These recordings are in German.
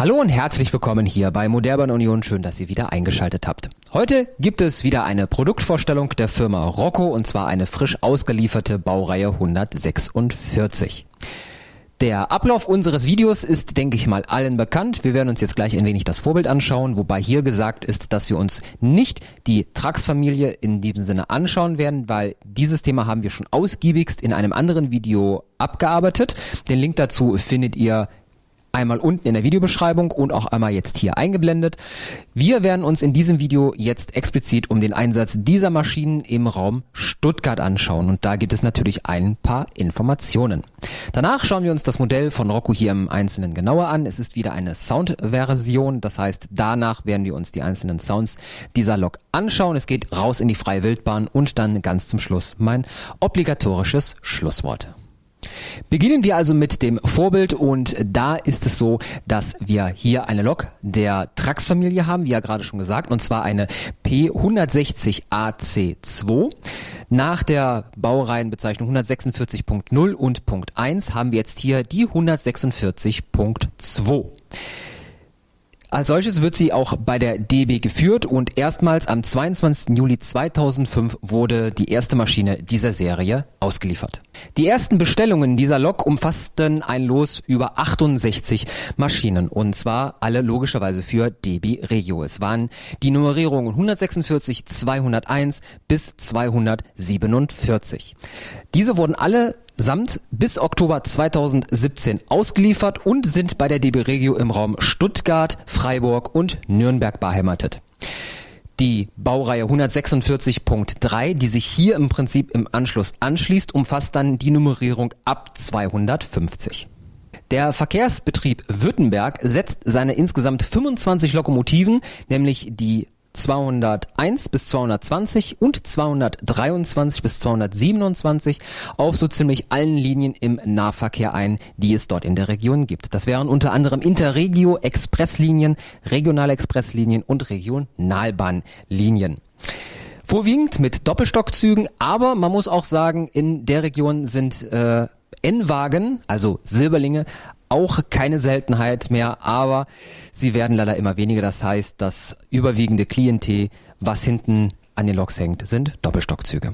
Hallo und herzlich willkommen hier bei Modellbahn Union. Schön, dass ihr wieder eingeschaltet habt. Heute gibt es wieder eine Produktvorstellung der Firma Rocco und zwar eine frisch ausgelieferte Baureihe 146. Der Ablauf unseres Videos ist, denke ich mal, allen bekannt. Wir werden uns jetzt gleich ein wenig das Vorbild anschauen, wobei hier gesagt ist, dass wir uns nicht die Trax-Familie in diesem Sinne anschauen werden, weil dieses Thema haben wir schon ausgiebigst in einem anderen Video abgearbeitet. Den Link dazu findet ihr einmal unten in der Videobeschreibung und auch einmal jetzt hier eingeblendet. Wir werden uns in diesem Video jetzt explizit um den Einsatz dieser Maschinen im Raum Stuttgart anschauen und da gibt es natürlich ein paar Informationen. Danach schauen wir uns das Modell von Rocco hier im Einzelnen genauer an. Es ist wieder eine Sound-Version, das heißt danach werden wir uns die einzelnen Sounds dieser Lok anschauen. Es geht raus in die freie Wildbahn und dann ganz zum Schluss mein obligatorisches Schlusswort. Beginnen wir also mit dem Vorbild und da ist es so, dass wir hier eine Lok der Trax-Familie haben, wie ja gerade schon gesagt, und zwar eine P160 AC2. Nach der Baureihenbezeichnung 146.0 und Punkt 1 haben wir jetzt hier die 146.2. Als solches wird sie auch bei der DB geführt und erstmals am 22. Juli 2005 wurde die erste Maschine dieser Serie ausgeliefert. Die ersten Bestellungen dieser Lok umfassten ein Los über 68 Maschinen und zwar alle logischerweise für DB Regio. Es waren die Nummerierungen 146, 201 bis 247. Diese wurden alle samt bis Oktober 2017 ausgeliefert und sind bei der DB Regio im Raum Stuttgart, Freiburg und Nürnberg beheimatet. Die Baureihe 146.3, die sich hier im Prinzip im Anschluss anschließt, umfasst dann die Nummerierung ab 250. Der Verkehrsbetrieb Württemberg setzt seine insgesamt 25 Lokomotiven, nämlich die 201 bis 220 und 223 bis 227 auf so ziemlich allen Linien im Nahverkehr ein, die es dort in der Region gibt. Das wären unter anderem Interregio Expresslinien, Regionale Expresslinien und Regionalbahnlinien. Vorwiegend mit Doppelstockzügen, aber man muss auch sagen, in der Region sind äh, N-Wagen, also Silberlinge, auch keine Seltenheit mehr, aber sie werden leider immer weniger. Das heißt, das überwiegende Klientel, was hinten an den Loks hängt, sind Doppelstockzüge.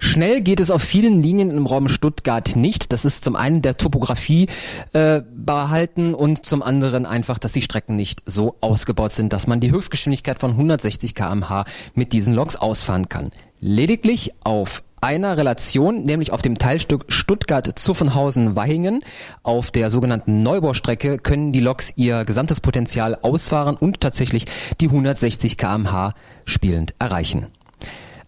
Schnell geht es auf vielen Linien im Raum Stuttgart nicht. Das ist zum einen der Topografie äh, behalten und zum anderen einfach, dass die Strecken nicht so ausgebaut sind, dass man die Höchstgeschwindigkeit von 160 km/h mit diesen Loks ausfahren kann. Lediglich auf einer Relation, nämlich auf dem Teilstück Stuttgart-Zuffenhausen-Wahingen. Auf der sogenannten Neubaustrecke können die Loks ihr gesamtes Potenzial ausfahren und tatsächlich die 160 kmh spielend erreichen.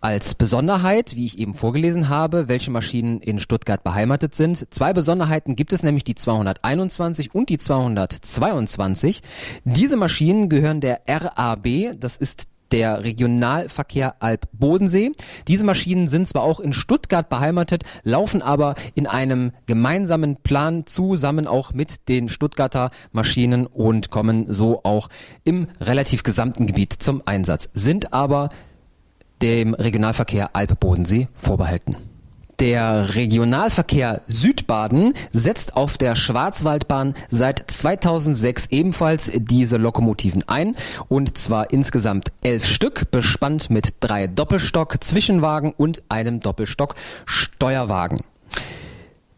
Als Besonderheit, wie ich eben vorgelesen habe, welche Maschinen in Stuttgart beheimatet sind. Zwei Besonderheiten gibt es nämlich die 221 und die 222. Diese Maschinen gehören der RAB, das ist der Regionalverkehr Alb-Bodensee. Diese Maschinen sind zwar auch in Stuttgart beheimatet, laufen aber in einem gemeinsamen Plan zusammen auch mit den Stuttgarter Maschinen und kommen so auch im relativ gesamten Gebiet zum Einsatz, sind aber dem Regionalverkehr Alb-Bodensee vorbehalten. Der Regionalverkehr Südbaden setzt auf der Schwarzwaldbahn seit 2006 ebenfalls diese Lokomotiven ein und zwar insgesamt elf Stück, bespannt mit drei Doppelstock-Zwischenwagen und einem Doppelstock-Steuerwagen.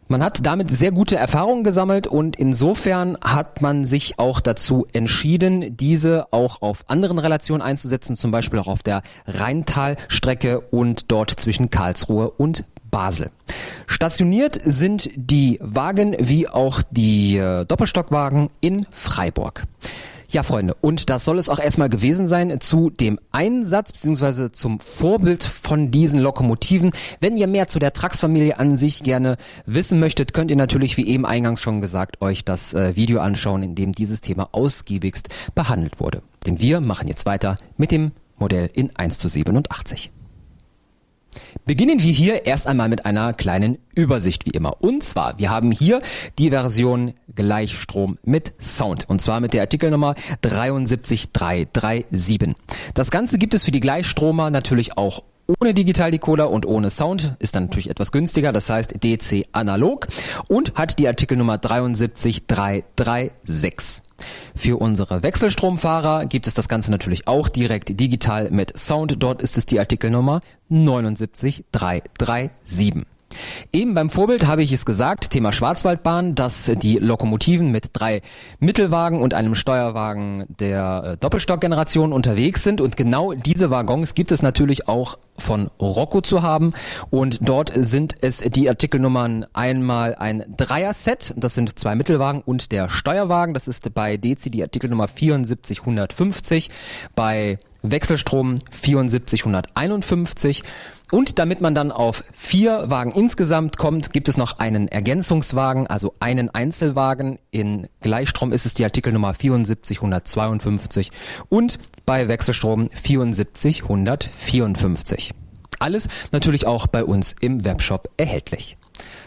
Man hat damit sehr gute Erfahrungen gesammelt und insofern hat man sich auch dazu entschieden, diese auch auf anderen Relationen einzusetzen, zum Beispiel auch auf der Rheintalstrecke und dort zwischen Karlsruhe und Basel. Stationiert sind die Wagen wie auch die äh, Doppelstockwagen in Freiburg. Ja, Freunde, und das soll es auch erstmal gewesen sein zu dem Einsatz bzw. zum Vorbild von diesen Lokomotiven. Wenn ihr mehr zu der Trax-Familie an sich gerne wissen möchtet, könnt ihr natürlich, wie eben eingangs schon gesagt, euch das äh, Video anschauen, in dem dieses Thema ausgiebigst behandelt wurde. Denn wir machen jetzt weiter mit dem Modell in 1 zu 87. Beginnen wir hier erst einmal mit einer kleinen Übersicht wie immer. Und zwar, wir haben hier die Version Gleichstrom mit Sound. Und zwar mit der Artikelnummer 73337. Das Ganze gibt es für die Gleichstromer natürlich auch ohne Digitaldecoder und ohne Sound, ist dann natürlich etwas günstiger, das heißt DC analog und hat die Artikelnummer 73336. Für unsere Wechselstromfahrer gibt es das Ganze natürlich auch direkt digital mit Sound. Dort ist es die Artikelnummer 79337. Eben beim Vorbild habe ich es gesagt, Thema Schwarzwaldbahn, dass die Lokomotiven mit drei Mittelwagen und einem Steuerwagen der äh, Doppelstockgeneration unterwegs sind und genau diese Waggons gibt es natürlich auch von Rocco zu haben und dort sind es die Artikelnummern einmal ein Dreier-Set, das sind zwei Mittelwagen und der Steuerwagen, das ist bei Dezi die Artikelnummer 7450, bei Wechselstrom 7451 und damit man dann auf vier Wagen insgesamt kommt, gibt es noch einen Ergänzungswagen, also einen Einzelwagen. In Gleichstrom ist es die Artikelnummer 7452 und bei Wechselstrom 7454. Alles natürlich auch bei uns im Webshop erhältlich.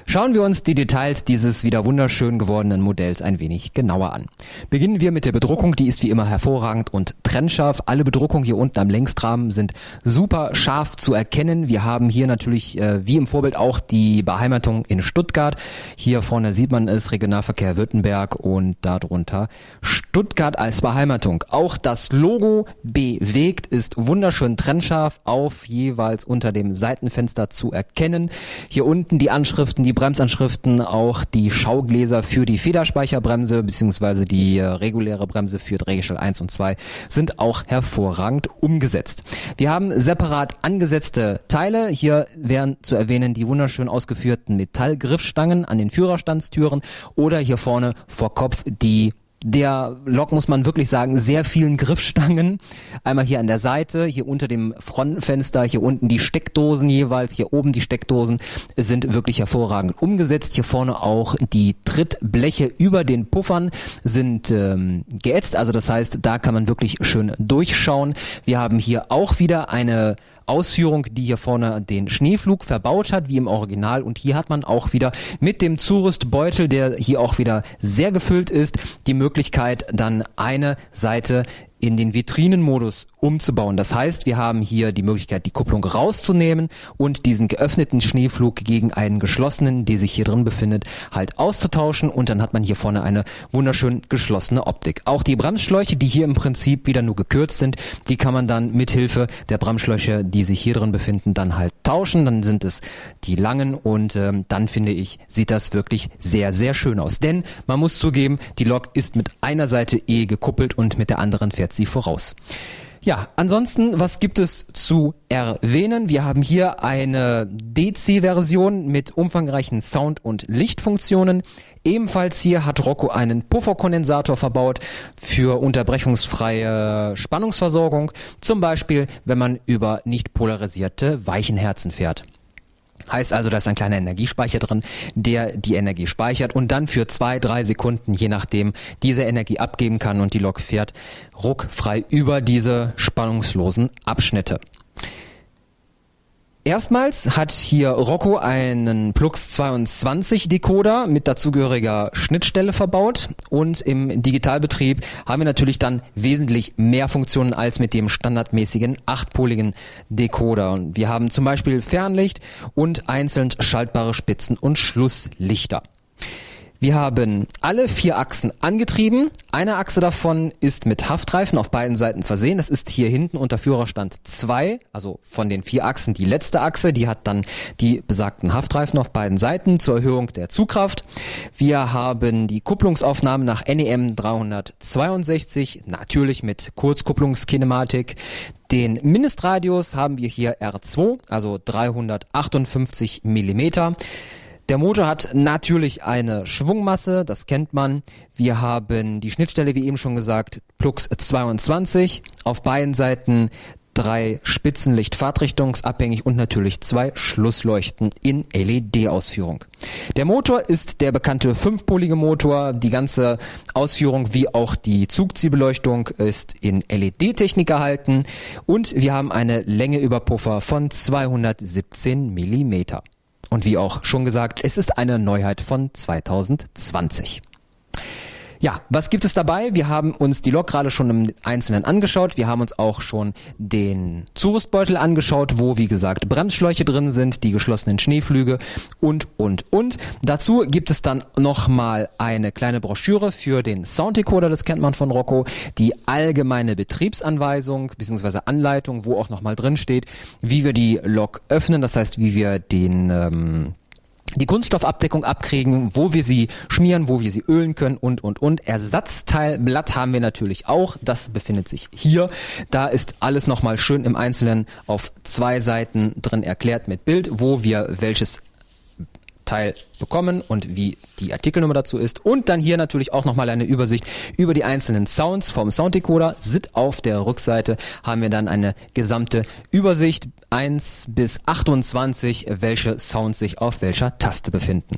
Schauen wir uns die Details dieses wieder wunderschön gewordenen Modells ein wenig genauer an. Beginnen wir mit der Bedruckung, die ist wie immer hervorragend und trennscharf. Alle Bedruckungen hier unten am Längsrahmen sind super scharf zu erkennen. Wir haben hier natürlich äh, wie im Vorbild auch die Beheimatung in Stuttgart. Hier vorne sieht man es, Regionalverkehr Württemberg und darunter Stuttgart als Beheimatung. Auch das Logo bewegt ist wunderschön trennscharf auf jeweils unter dem Seitenfenster zu erkennen. Hier unten die Anschriften, die Bremsanschriften, auch die Schaugläser für die Federspeicherbremse beziehungsweise die äh, reguläre Bremse für Drehgestell 1 und 2 sind auch hervorragend umgesetzt. Wir haben separat angesetzte Teile. Hier wären zu erwähnen die wunderschön ausgeführten Metallgriffstangen an den Führerstandstüren oder hier vorne vor Kopf die der Lok, muss man wirklich sagen, sehr vielen Griffstangen. Einmal hier an der Seite, hier unter dem Frontfenster, hier unten die Steckdosen jeweils, hier oben die Steckdosen sind wirklich hervorragend umgesetzt. Hier vorne auch die Trittbleche über den Puffern sind ähm, geätzt, also das heißt, da kann man wirklich schön durchschauen. Wir haben hier auch wieder eine Ausführung, die hier vorne den Schneeflug verbaut hat, wie im Original. Und hier hat man auch wieder mit dem Zurüstbeutel, der hier auch wieder sehr gefüllt ist, die Möglichkeit, dann eine Seite in den Vitrinenmodus umzubauen. Das heißt, wir haben hier die Möglichkeit, die Kupplung rauszunehmen und diesen geöffneten Schneeflug gegen einen geschlossenen, der sich hier drin befindet, halt auszutauschen und dann hat man hier vorne eine wunderschön geschlossene Optik. Auch die Bremsschläuche, die hier im Prinzip wieder nur gekürzt sind, die kann man dann mithilfe der Bremsschläuche, die sich hier drin befinden, dann halt tauschen. Dann sind es die langen und ähm, dann finde ich, sieht das wirklich sehr, sehr schön aus. Denn man muss zugeben, die Lok ist mit einer Seite eh gekuppelt und mit der anderen fährt sie voraus. Ja, ansonsten, was gibt es zu erwähnen? Wir haben hier eine DC-Version mit umfangreichen Sound- und Lichtfunktionen. Ebenfalls hier hat Rocco einen Pufferkondensator verbaut für unterbrechungsfreie Spannungsversorgung. Zum Beispiel, wenn man über nicht polarisierte Weichenherzen fährt. Heißt also, da ist ein kleiner Energiespeicher drin, der die Energie speichert und dann für zwei, drei Sekunden, je nachdem, diese Energie abgeben kann und die Lok fährt ruckfrei über diese spannungslosen Abschnitte. Erstmals hat hier Rocco einen Plux 22 Decoder mit dazugehöriger Schnittstelle verbaut und im Digitalbetrieb haben wir natürlich dann wesentlich mehr Funktionen als mit dem standardmäßigen achtpoligen Decoder. Wir haben zum Beispiel Fernlicht und einzeln schaltbare Spitzen- und Schlusslichter. Wir haben alle vier Achsen angetrieben. Eine Achse davon ist mit Haftreifen auf beiden Seiten versehen. Das ist hier hinten unter Führerstand 2, also von den vier Achsen die letzte Achse. Die hat dann die besagten Haftreifen auf beiden Seiten zur Erhöhung der Zugkraft. Wir haben die Kupplungsaufnahme nach NEM 362, natürlich mit Kurzkupplungskinematik. Den Mindestradius haben wir hier R2, also 358 Millimeter. Der Motor hat natürlich eine Schwungmasse, das kennt man. Wir haben die Schnittstelle, wie eben schon gesagt, Plux 22. Auf beiden Seiten drei Spitzenlicht fahrtrichtungsabhängig und natürlich zwei Schlussleuchten in LED-Ausführung. Der Motor ist der bekannte fünfpolige Motor. Die ganze Ausführung wie auch die Zugziehbeleuchtung ist in LED-Technik gehalten und wir haben eine Länge über Puffer von 217 Millimeter. Und wie auch schon gesagt, es ist eine Neuheit von 2020. Ja, was gibt es dabei? Wir haben uns die Lok gerade schon im Einzelnen angeschaut. Wir haben uns auch schon den Zurüstbeutel angeschaut, wo wie gesagt Bremsschläuche drin sind, die geschlossenen Schneeflüge und, und, und. Dazu gibt es dann nochmal eine kleine Broschüre für den Sounddecoder, das kennt man von Rocco, die allgemeine Betriebsanweisung bzw. Anleitung, wo auch nochmal drin steht, wie wir die Lok öffnen, das heißt, wie wir den... Ähm, die Kunststoffabdeckung abkriegen, wo wir sie schmieren, wo wir sie ölen können und, und, und. Ersatzteilblatt haben wir natürlich auch. Das befindet sich hier. Da ist alles nochmal schön im Einzelnen auf zwei Seiten drin erklärt mit Bild, wo wir welches Teil bekommen und wie die Artikelnummer dazu ist. Und dann hier natürlich auch nochmal eine Übersicht über die einzelnen Sounds vom Sounddecoder. Sit auf der Rückseite haben wir dann eine gesamte Übersicht 1 bis 28, welche Sounds sich auf welcher Taste befinden.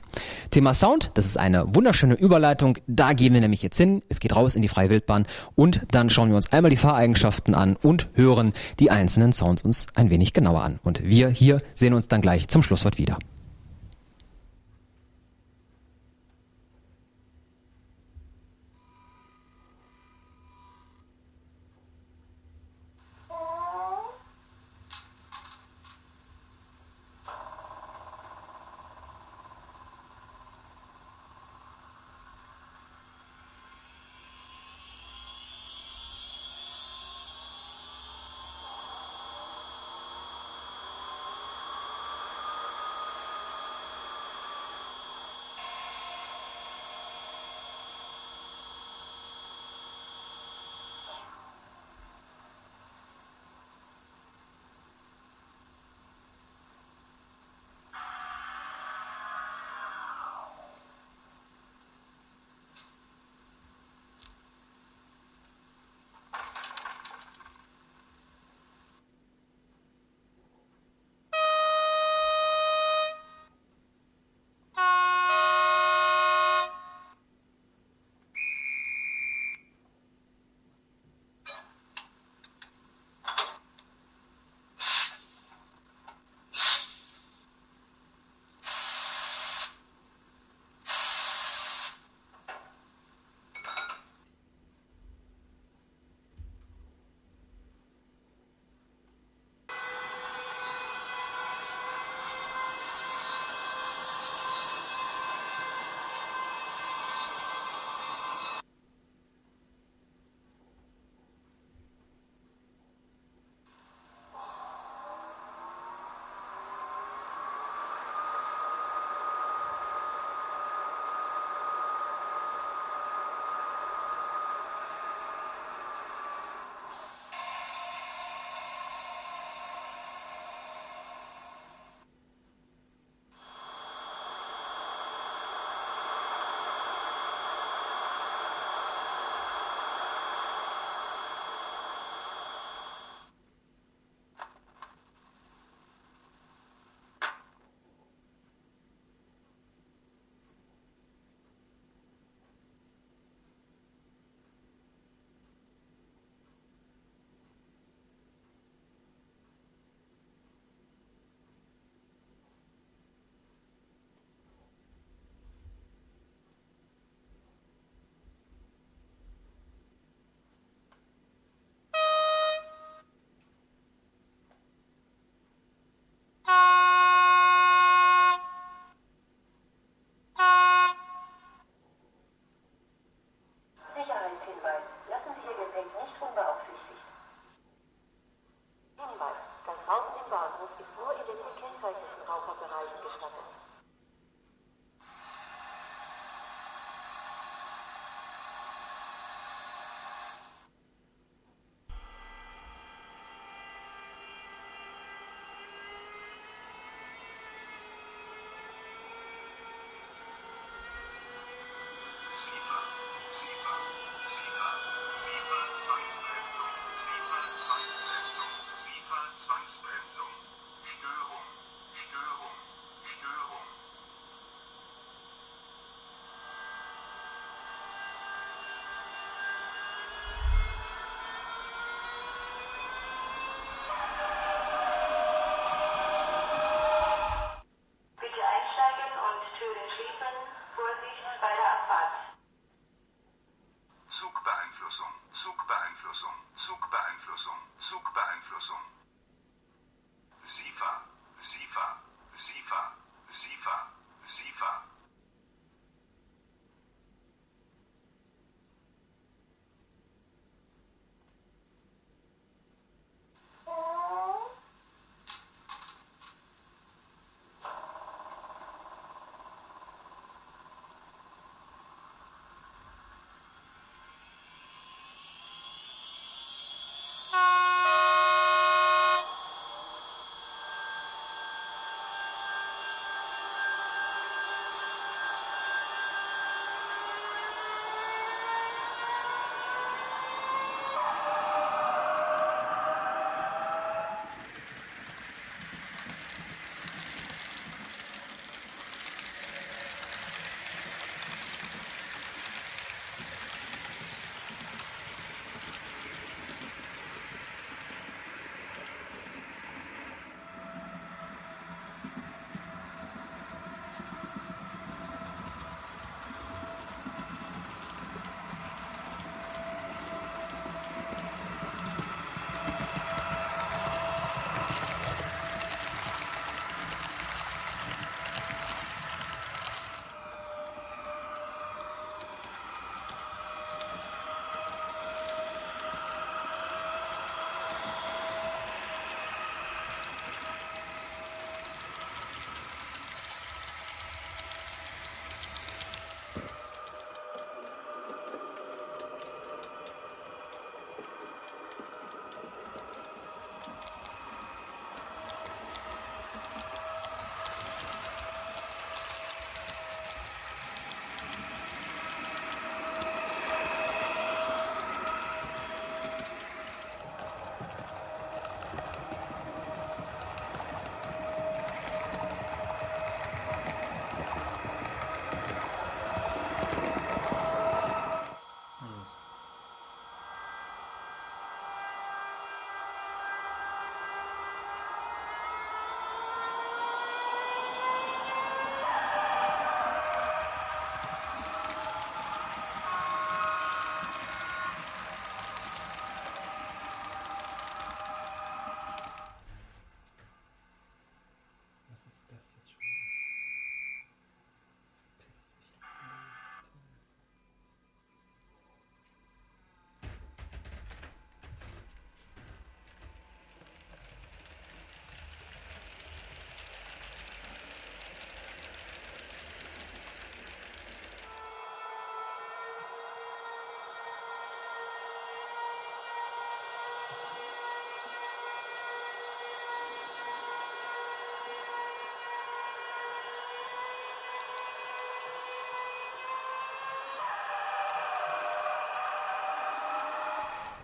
Thema Sound, das ist eine wunderschöne Überleitung. Da gehen wir nämlich jetzt hin. Es geht raus in die freie Wildbahn und dann schauen wir uns einmal die Fahreigenschaften an und hören die einzelnen Sounds uns ein wenig genauer an. Und wir hier sehen uns dann gleich zum Schlusswort wieder.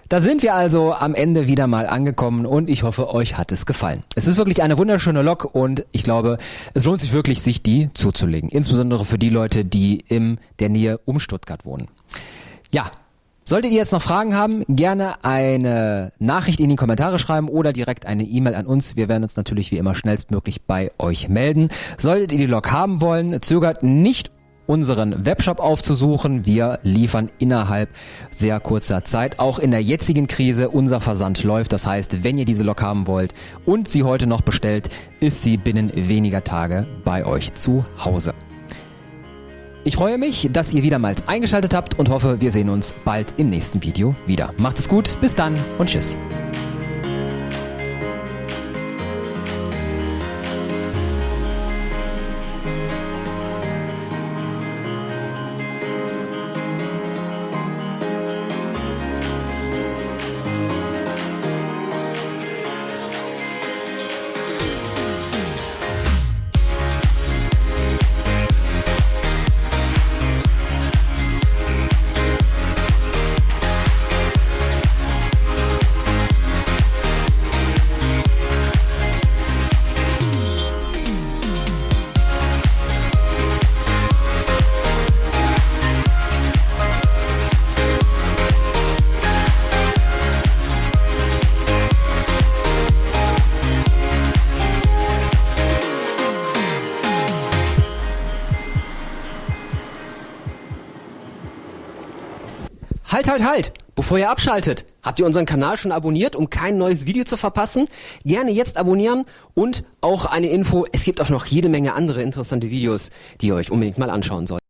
Da sind wir also am Ende wieder mal angekommen und ich hoffe, euch hat es gefallen. Es ist wirklich eine wunderschöne Lok und ich glaube, es lohnt sich wirklich, sich die zuzulegen. Insbesondere für die Leute, die in der Nähe um Stuttgart wohnen. Ja, Solltet ihr jetzt noch Fragen haben, gerne eine Nachricht in die Kommentare schreiben oder direkt eine E-Mail an uns. Wir werden uns natürlich wie immer schnellstmöglich bei euch melden. Solltet ihr die Lok haben wollen, zögert nicht unseren Webshop aufzusuchen. Wir liefern innerhalb sehr kurzer Zeit. Auch in der jetzigen Krise unser Versand läuft. Das heißt, wenn ihr diese Lok haben wollt und sie heute noch bestellt, ist sie binnen weniger Tage bei euch zu Hause. Ich freue mich, dass ihr wiedermals eingeschaltet habt und hoffe, wir sehen uns bald im nächsten Video wieder. Macht es gut, bis dann und tschüss. Halt, halt, halt! Bevor ihr abschaltet, habt ihr unseren Kanal schon abonniert, um kein neues Video zu verpassen? Gerne jetzt abonnieren und auch eine Info, es gibt auch noch jede Menge andere interessante Videos, die ihr euch unbedingt mal anschauen sollt.